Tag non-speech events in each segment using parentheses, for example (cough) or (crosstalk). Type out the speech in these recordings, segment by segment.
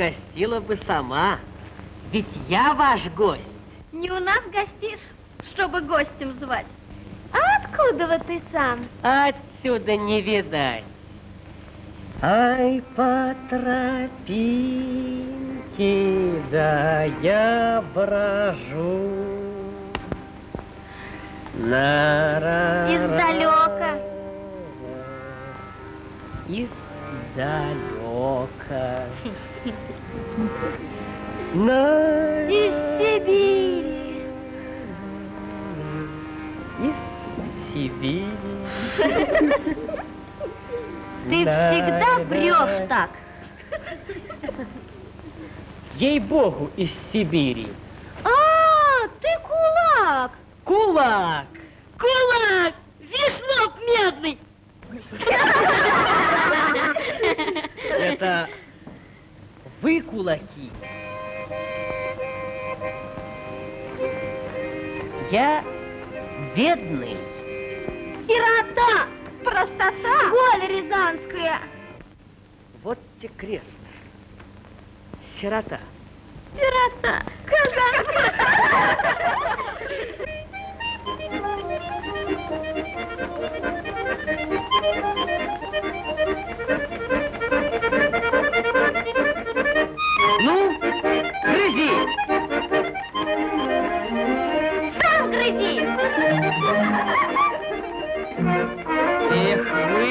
угостила бы сама. Ведь я ваш гость. Не у нас гостишь, чтобы гостем звать. А откуда вот ты сам? Отсюда не видать. Ай, по тропинке, да я брожу. На Издалека. Издалека. (laughs) На... Из Сибири. Из Сибири. Ты всегда врешь так. Ей-богу, из Сибири. А, ты кулак. Кулак. Кулак! Вишнок медный! (laughs) Это вы кулаки. Я бедный. Сирота! Простота! Голь рязанская! Вот те крест. Сирота. Сирота! Казанская! Ну, грызи! Сам грызи! Эх вы,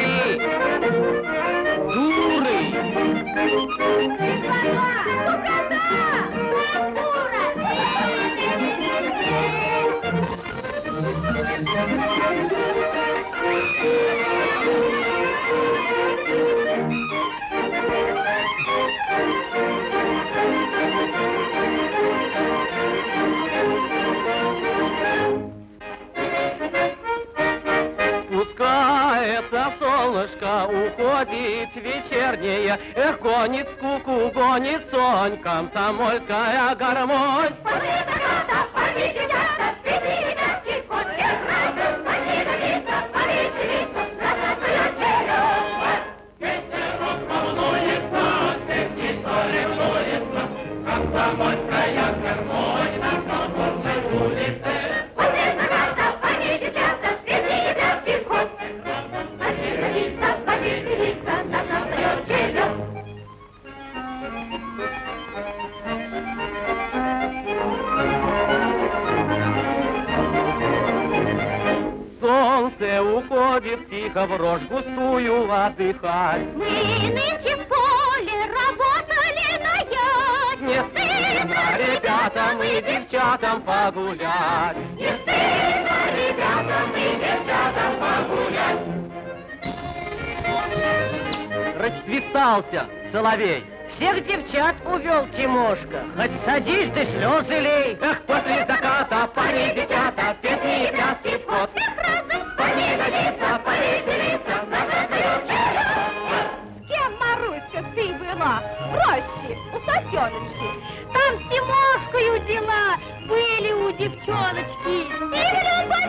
дуры! Уходит вечернее, Эх, гонит скуку, гонит сон, комсомольская гармонь. Тихо в рожь густую отдыхать. Мы нынче в поле работали на яд. Не стыдно ребятам и девчатам погулять. Не стыдно ребятам и девчатам погулять. Расцветался соловей. Всех девчат увел Тимошка. Хоть садись ты слезы лей. Эх, после заката парни, девчата, песни и пляски в ход. Парни годится, повеселиться, сосеночки. Там с Тимошкою дела были у девчоночки. И в любовь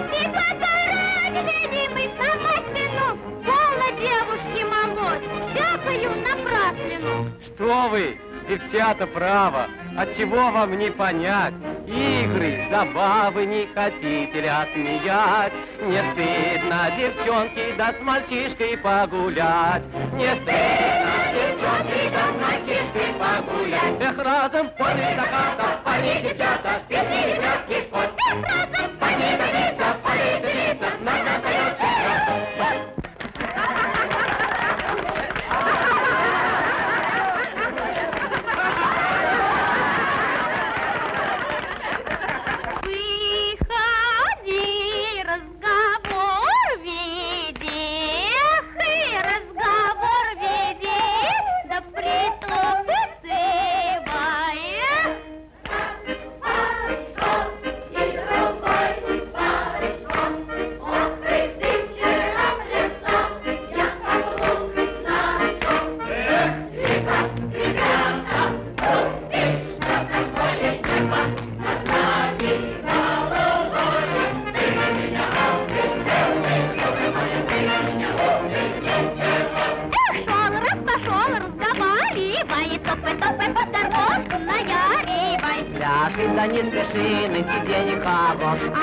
ради мы самослину. Полно девушки молоть, всякою напраслину. Что вы, девчата, право, от чего вам не понять? Игры, забавы не хотите ли осмеять? Не стыдно, девчонки, да с мальчишкой погулять. Не стыдно, девчонки, да с мальчишкой погулять. Эх, разом после заката, парни, девчата, песни и пляски в ход. Парни,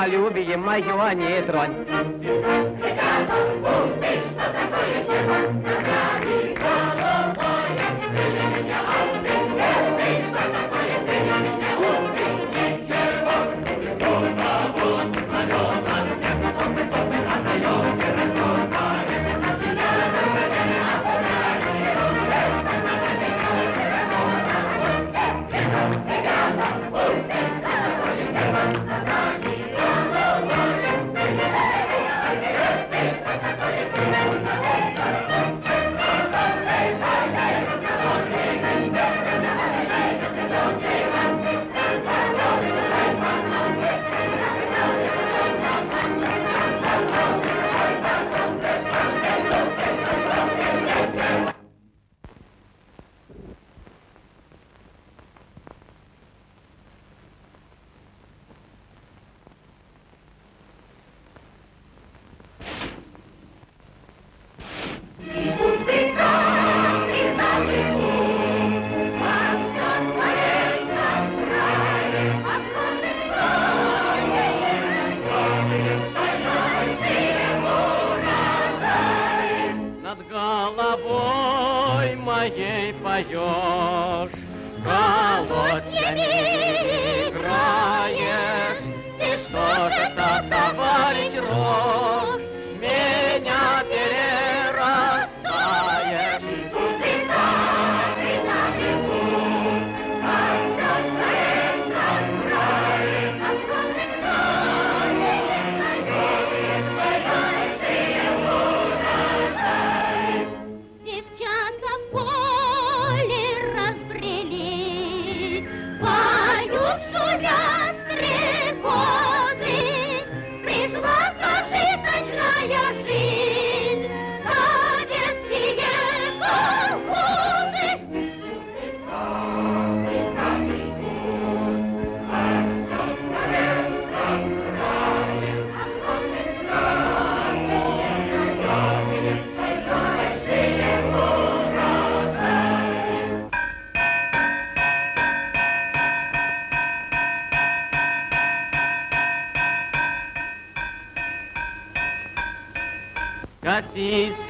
стоп, Самолюбие мое не тронь.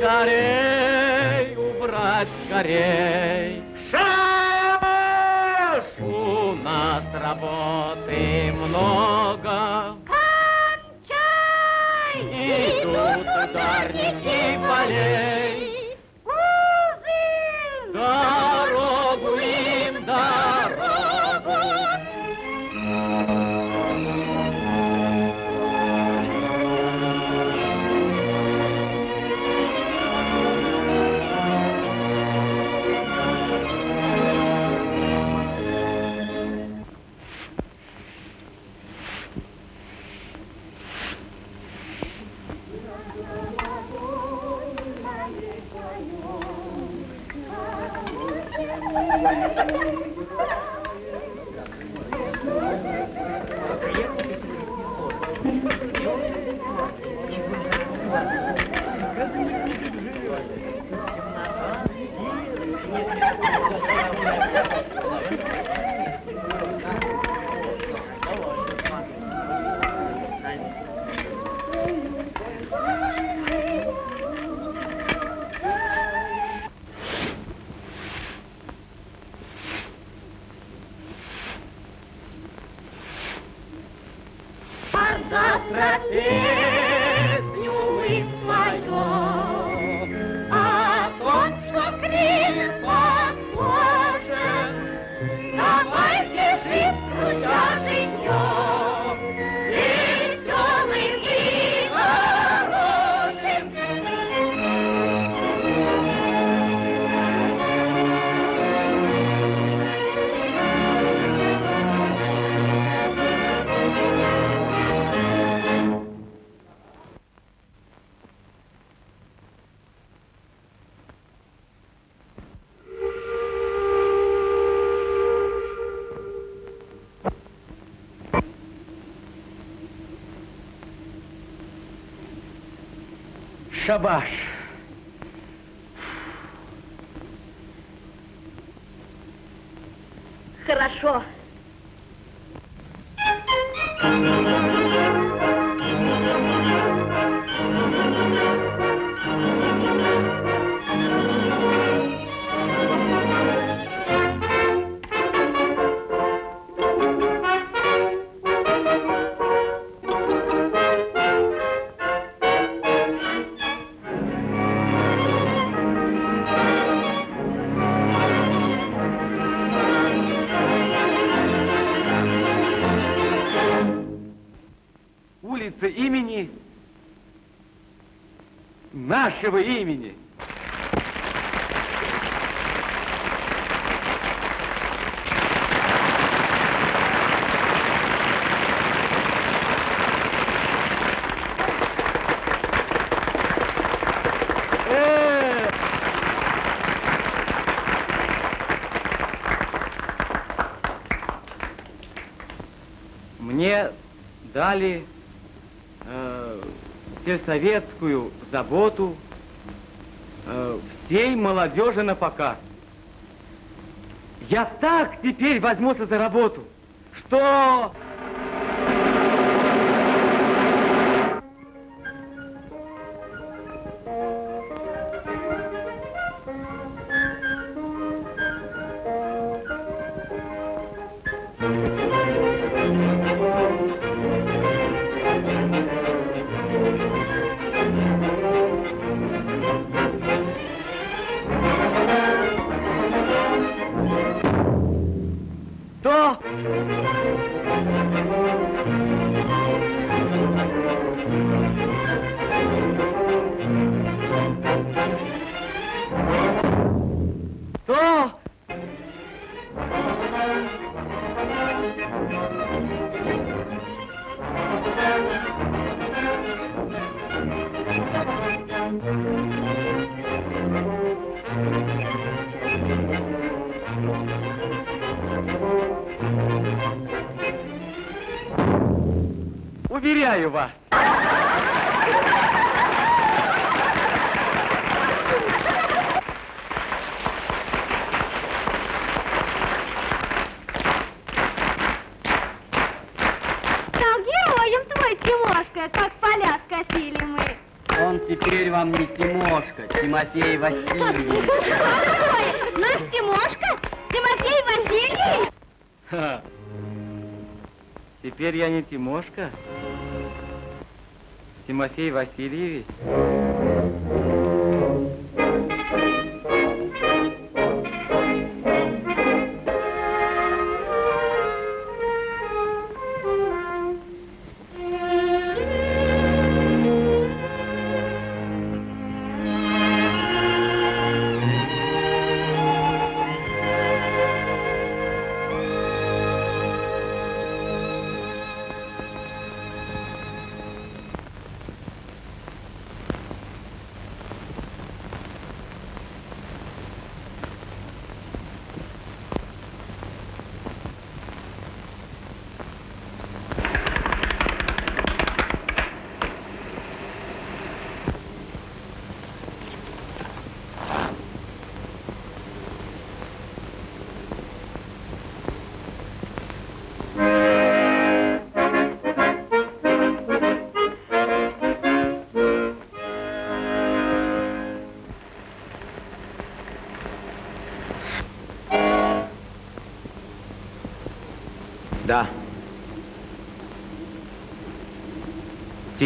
скорей, убрать скорей. abaixo. вашего имени. Э! Мне дали э, сельсоветскую заботу Э, всей молодежи на показ. Я так теперь возьмусь за работу, что... теперь вам не Тимошка, Тимофей Васильевич. Ой, наш Тимошка? Тимофей Васильевич? Ха. Теперь я не Тимошка. Тимофей Васильевич.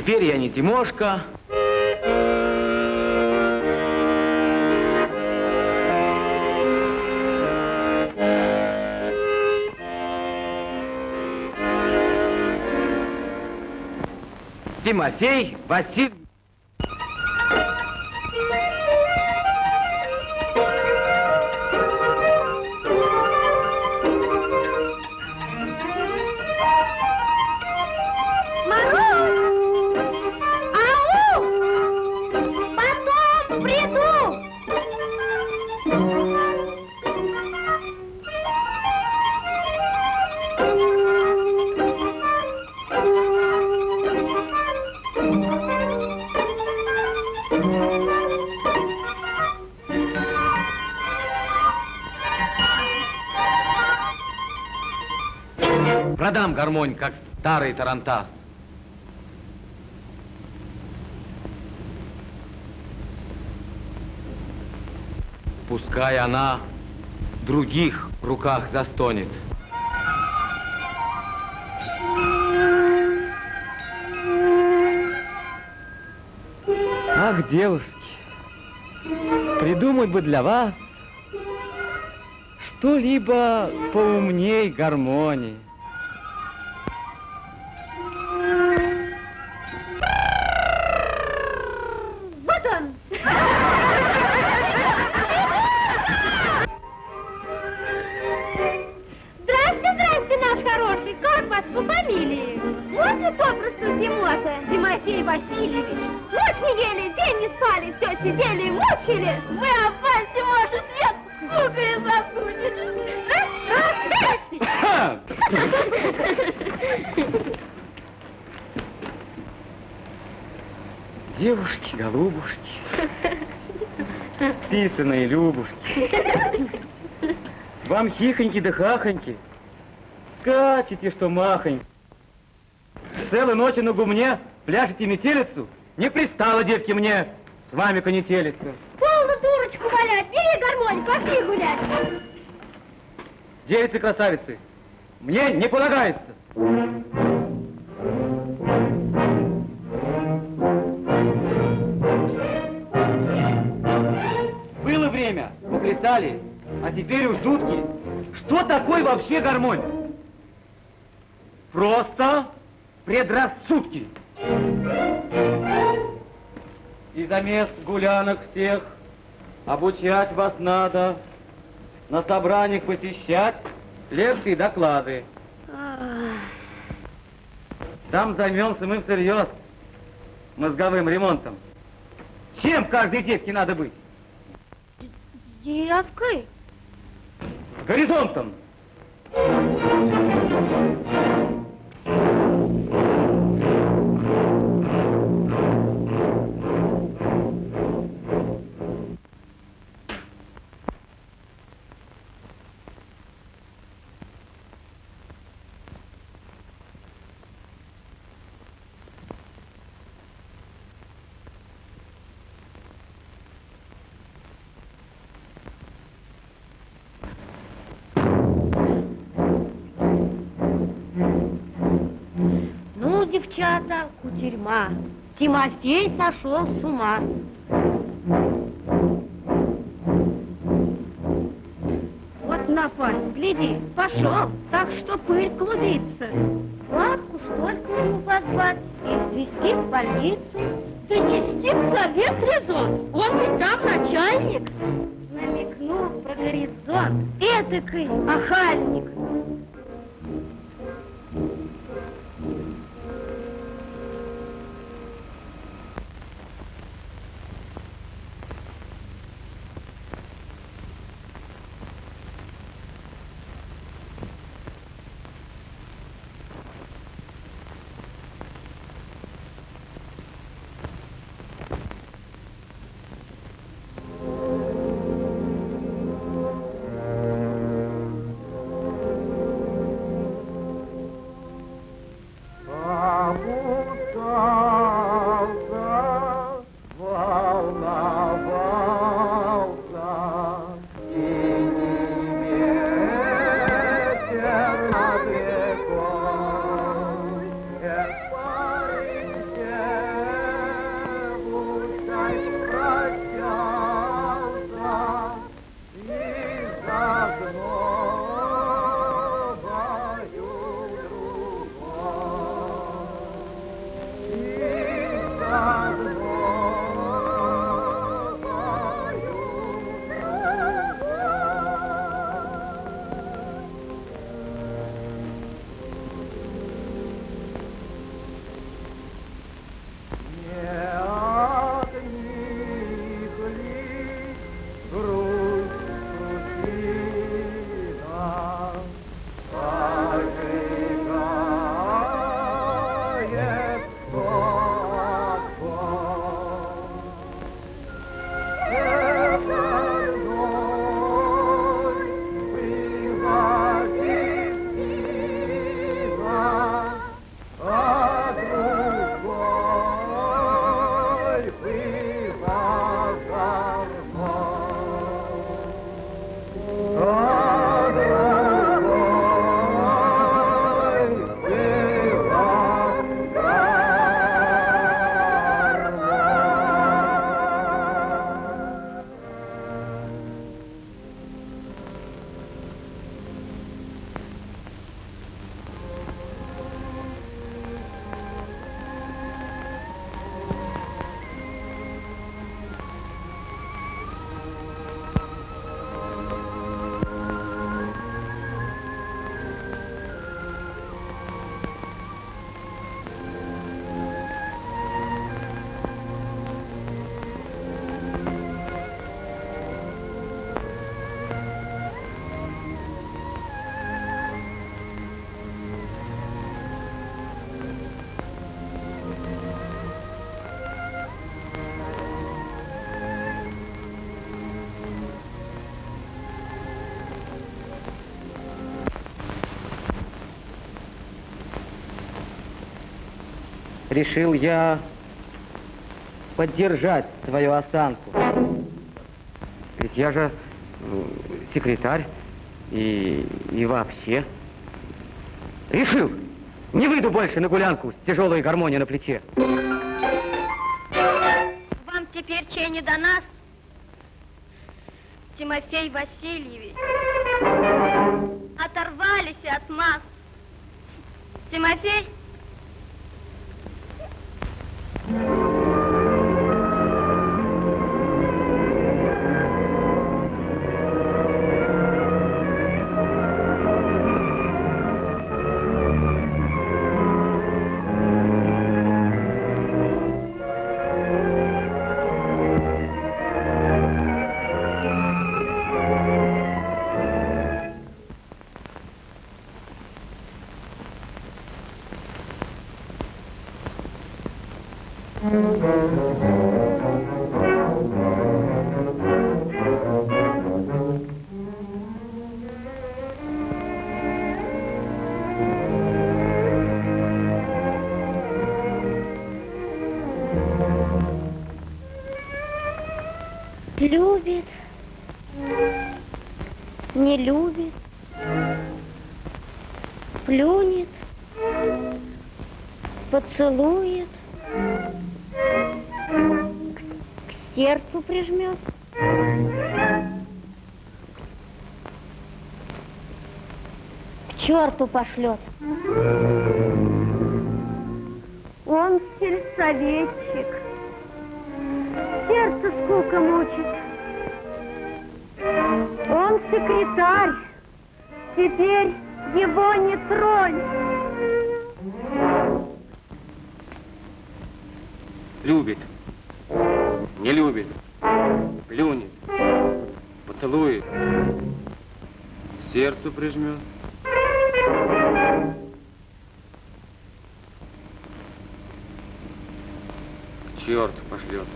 Теперь я не Тимошка. Тимофей Василь... гармонь, как старый тарантас. Пускай она в других руках застонет. Ах, девушки, придумать бы для вас что-либо поумней гармонии. Девушки, голубушки, писаные любушки, вам хихоньки да хахоньки, скачете, что махоньки. Целую ночь на гумне пляшете метелицу, не пристало, девки, мне с вами конетелиться. Полно дурочку валять, бери гармонь, пошли гулять. Девицы-красавицы, мне не полагается. Поплясали, а теперь уж жутки. Что такое вообще гармонь? Просто предрассудки. И за мест гулянок всех обучать вас надо, на собраниях посещать, лекции и доклады. Там займемся мы всерьез мозговым ремонтом. Чем каждой девке надо быть? Девкой? Горизонтом. Ну, девчата, кутерьма. Тимофей сошел с ума. Вот напасть, гляди, пошел, так что пыль клубится. Бабку, что нему позвать и свести в больницу? Да нести в совет резон, он ведь там начальник. Намекнул про горизонт, этакой охальник. Решил я поддержать свою осанку. Ведь я же секретарь и, и вообще. Решил, не выйду больше на гулянку с тяжелой гармонией на плече. Вам теперь чей не до нас? Тимофей Васильевич. Оторвались от масс. Тимофей? Любит, любит, плюнет, поцелует, к, к сердцу прижмет. К черту пошлет. Он сельсоветчик. Сердце скука мучит. Он секретарь. Теперь его не тронь. Любит. Не любит. Плюнет. Поцелует. К сердцу прижмет. К черту пошлет.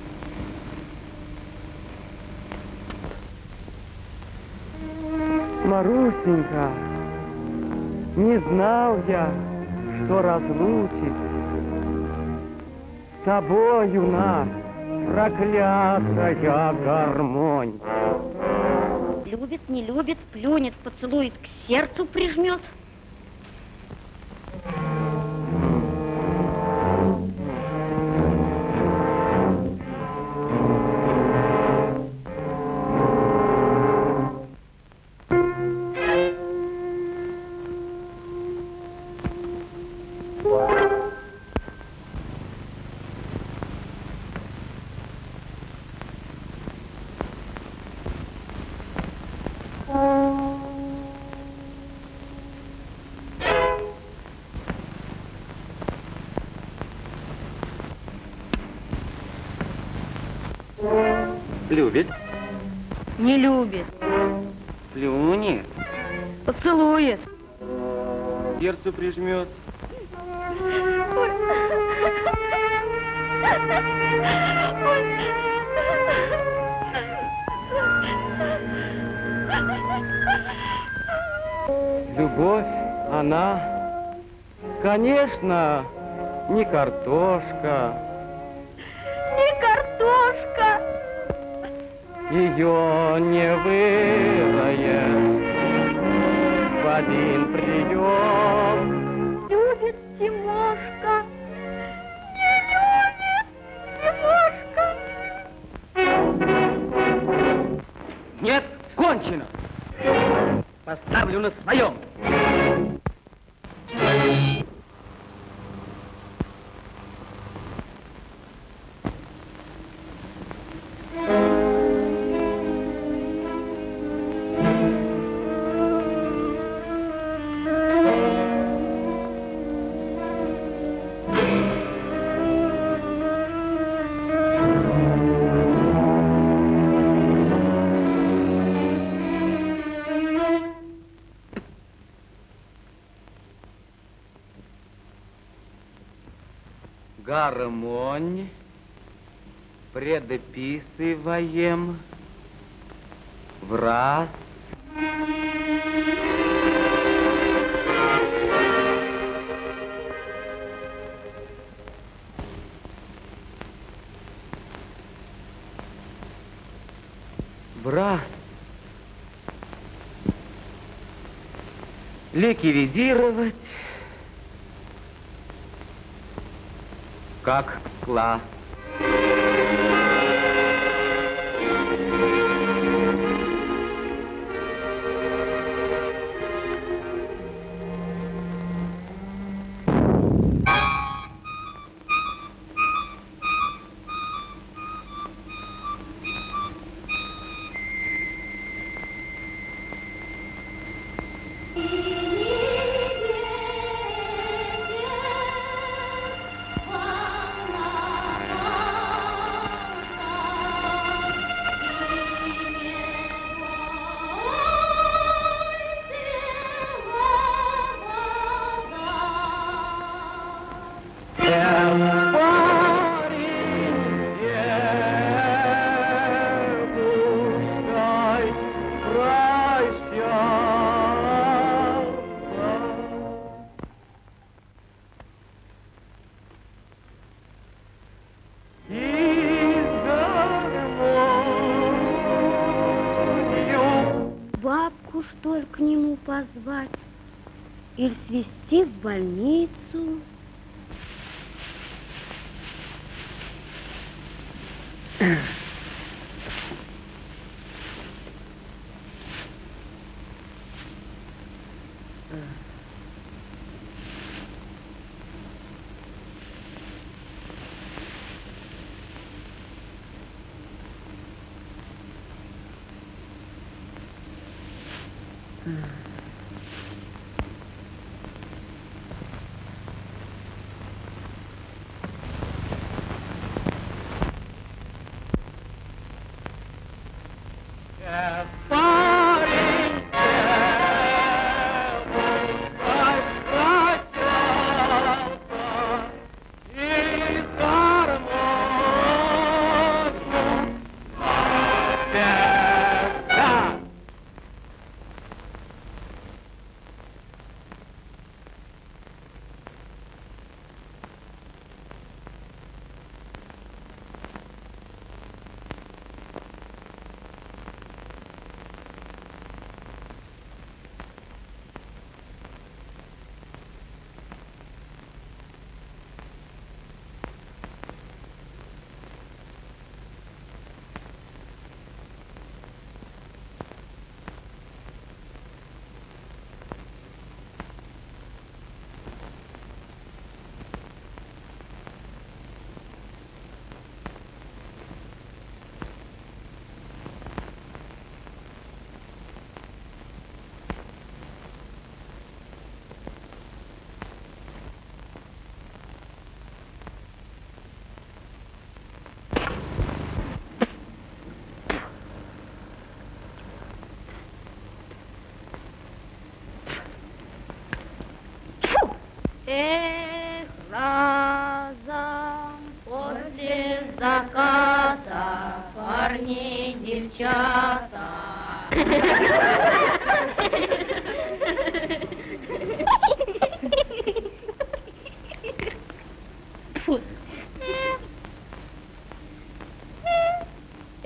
Марусенька, не знал я, что разлучит с тобою нас проклятая гармонь. Любит, не любит, плюнет, поцелует, к сердцу прижмет. Любит. Не любит, Плюнет. поцелует. К сердцу прижмет. Любовь, она, конечно, не картошка. Ее не выроешь в один прием. Любит Тимошка. Не любит Тимошка. Нет, кончено. Поставлю на своем. Предписываем в раз. В раз. Ликвидировать как класс. thank you.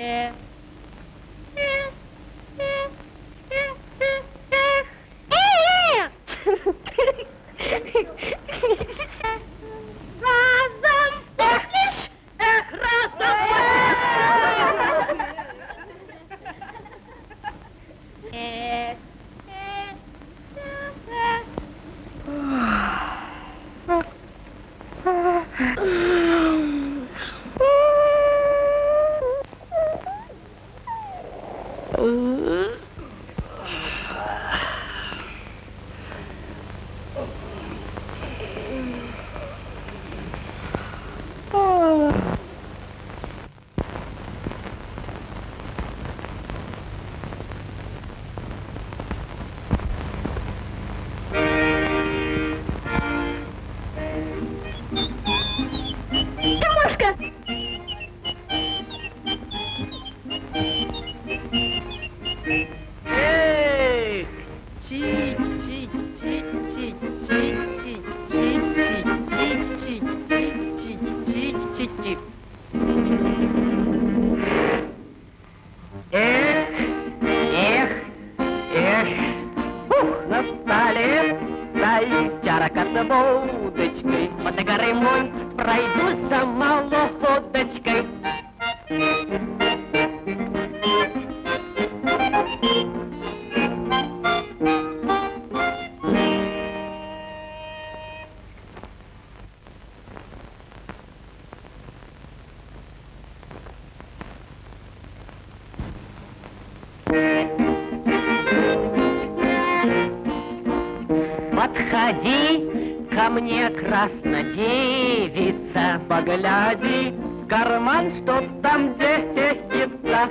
Yeah. Ко мне краснодевица, погляди, в карман, что там девица.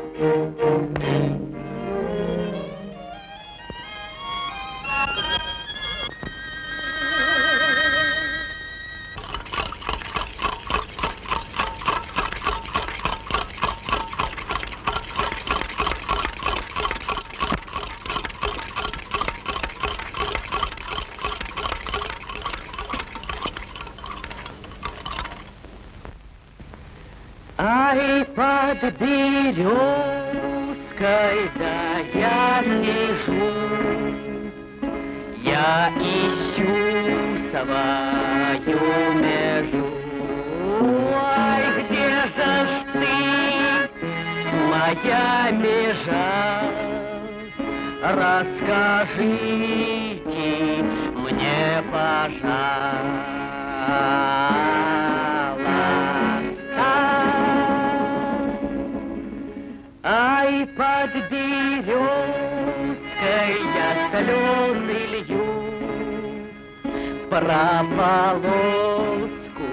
Про полоску,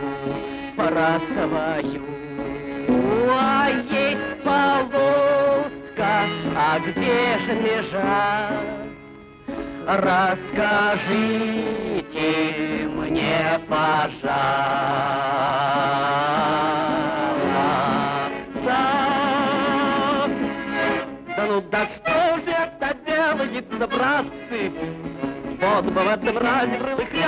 про свою. А есть полоска, а где же межа? Расскажите мне, пожалуйста. Да ну да что же это делается, братцы? Вот бы в этом разе прийти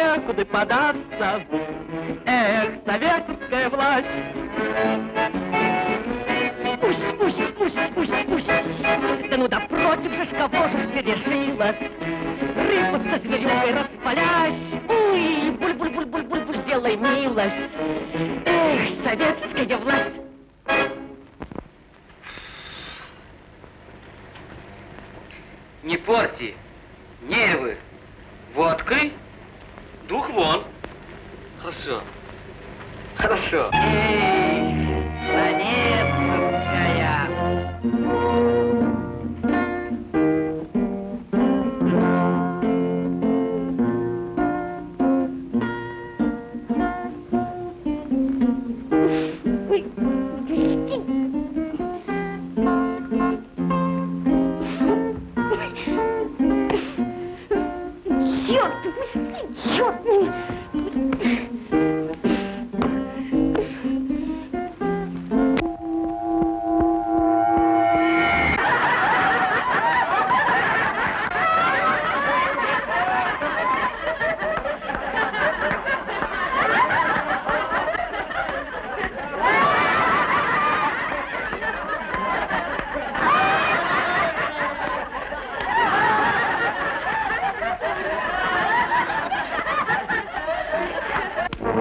некуда податься. Эх, советская власть! Пусть, пусть, пусть, пусть, пусть. Да ну да против же ж кого же ж ты решилась? Рыбу со зверюгой распалясь. Уй, буль-буль-буль-буль-буль, сделай милость. Эх, советская власть! У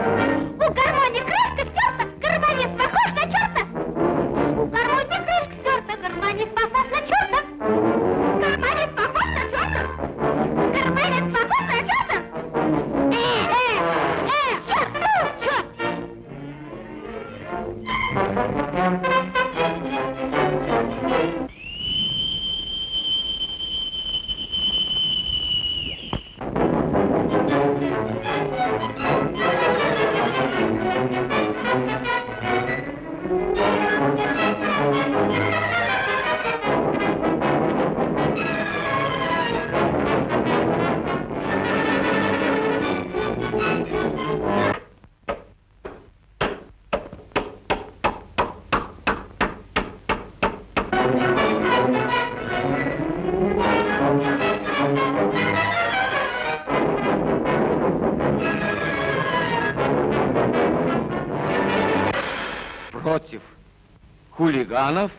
хулиганов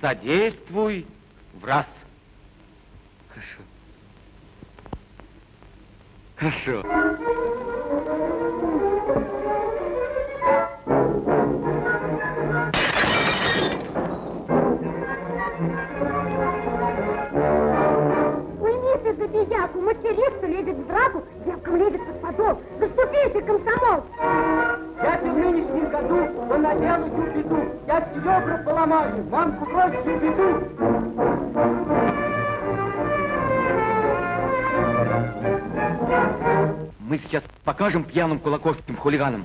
содействуй покажем пьяным кулаковским хулиганам.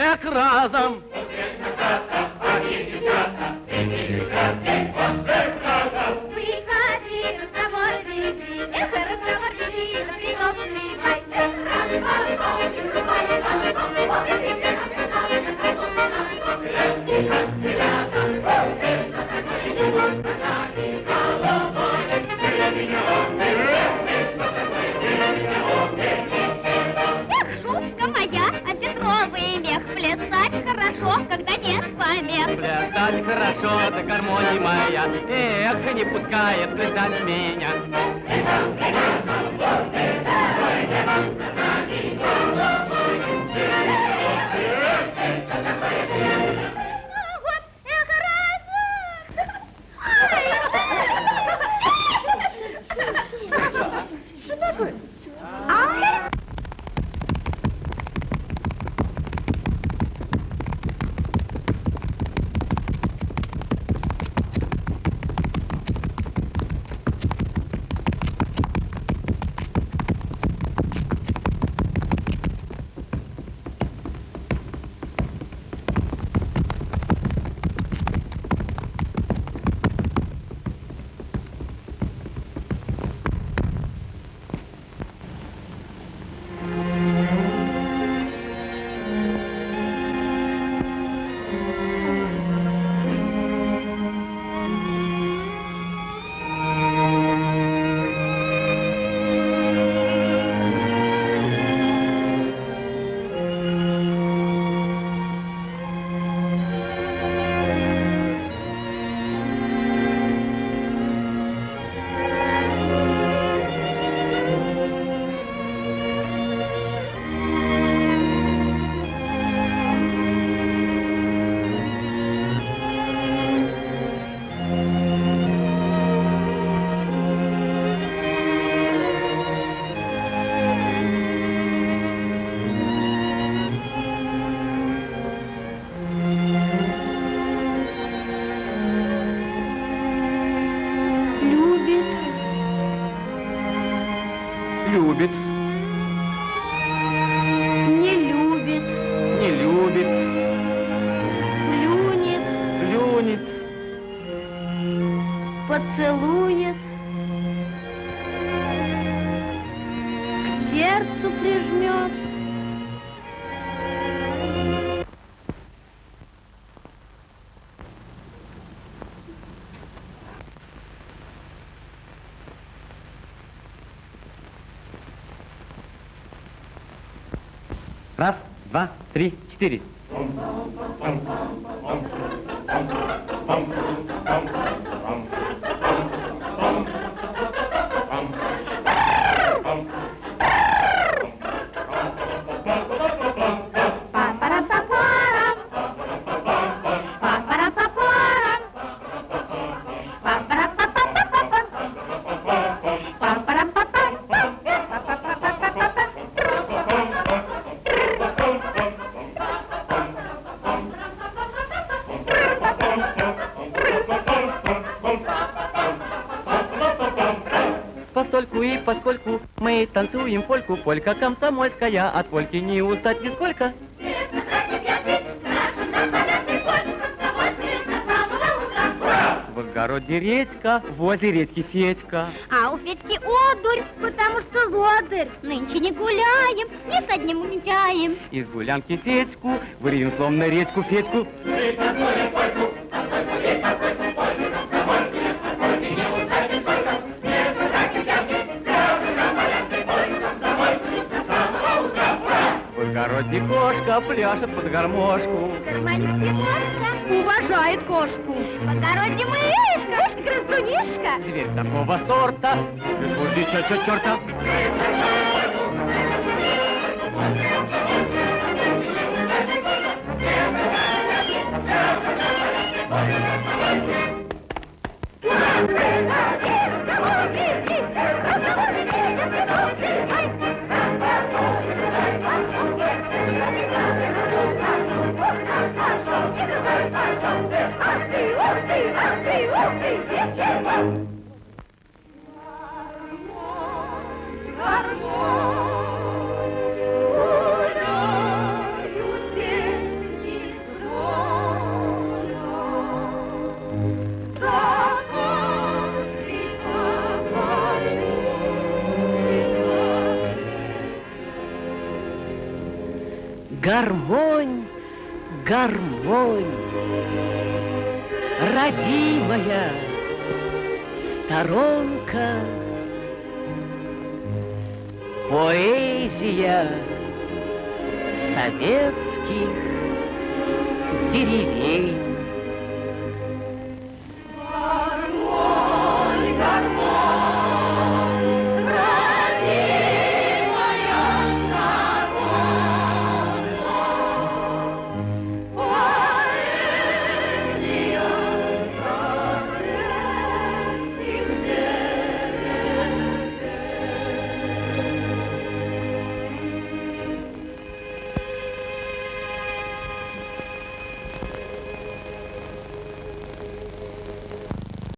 Эх, разом! Эх, помех. Плясать хорошо, да гармония моя, эх, не пускает плясать меня. Вот, поцелует, к сердцу прижмет. Раз, два, три, четыре. Танцуем польку, полька комсомольская, от польки не устать нисколько. В огороде редька, возле редьки Федька. А у Федьки одурь, потому что лодырь. Нынче не гуляем, ни с одним улетаем. Из гулянки Федьку, вырьем словно редьку Федьку. да пляшет под гармошку. Кошка уважает кошку. по огороде мышка, кошка-красунишка. Зверь такого сорта, Господи, чё, чё, чёрта. Ура! Ура! Гармонь, гармонь, родимая сторонка, поэзия советских деревень.